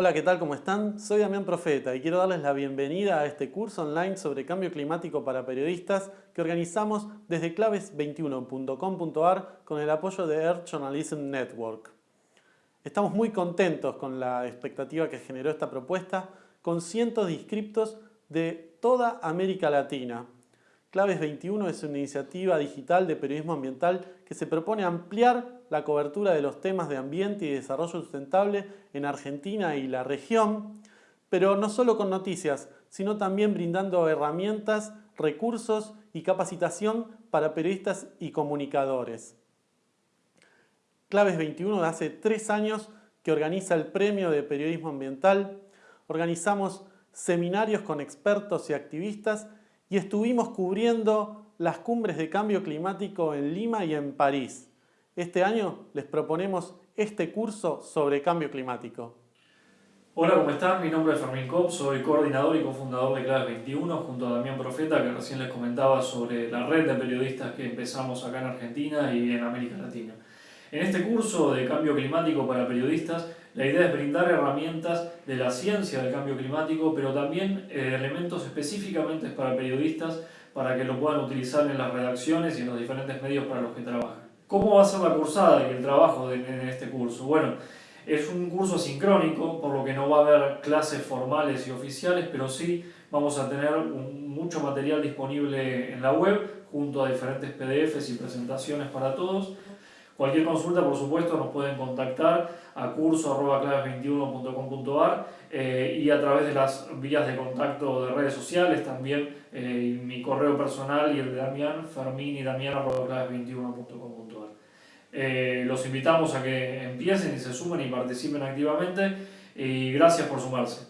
Hola, ¿qué tal? ¿Cómo están? Soy Damián Profeta y quiero darles la bienvenida a este curso online sobre cambio climático para periodistas que organizamos desde claves21.com.ar con el apoyo de Earth Journalism Network. Estamos muy contentos con la expectativa que generó esta propuesta con cientos de inscriptos de toda América Latina. Claves 21 es una iniciativa digital de periodismo ambiental que se propone ampliar la cobertura de los temas de ambiente y desarrollo sustentable en Argentina y la región, pero no solo con noticias, sino también brindando herramientas, recursos y capacitación para periodistas y comunicadores. Claves 21 de hace tres años que organiza el Premio de Periodismo Ambiental. Organizamos seminarios con expertos y activistas y estuvimos cubriendo las cumbres de cambio climático en Lima y en París. Este año les proponemos este curso sobre cambio climático. Hola, ¿cómo están? Mi nombre es Fermín Kopp, soy coordinador y cofundador de Claves 21 junto a Damián Profeta, que recién les comentaba sobre la red de periodistas que empezamos acá en Argentina y en América Latina. En este curso de cambio climático para periodistas, la idea es brindar herramientas de la ciencia del cambio climático, pero también eh, elementos específicamente para periodistas para que lo puedan utilizar en las redacciones y en los diferentes medios para los que trabajan. ¿Cómo va a ser la cursada y el trabajo en este curso? Bueno, es un curso sincrónico, por lo que no va a haber clases formales y oficiales, pero sí vamos a tener mucho material disponible en la web, junto a diferentes PDFs y presentaciones para todos. Cualquier consulta, por supuesto, nos pueden contactar a curso.claves21.com.ar eh, y a través de las vías de contacto de redes sociales también, eh, mi correo personal y el de Damián, fermin y damián.claves21.com.ar. Eh, los invitamos a que empiecen y se sumen y participen activamente y gracias por sumarse.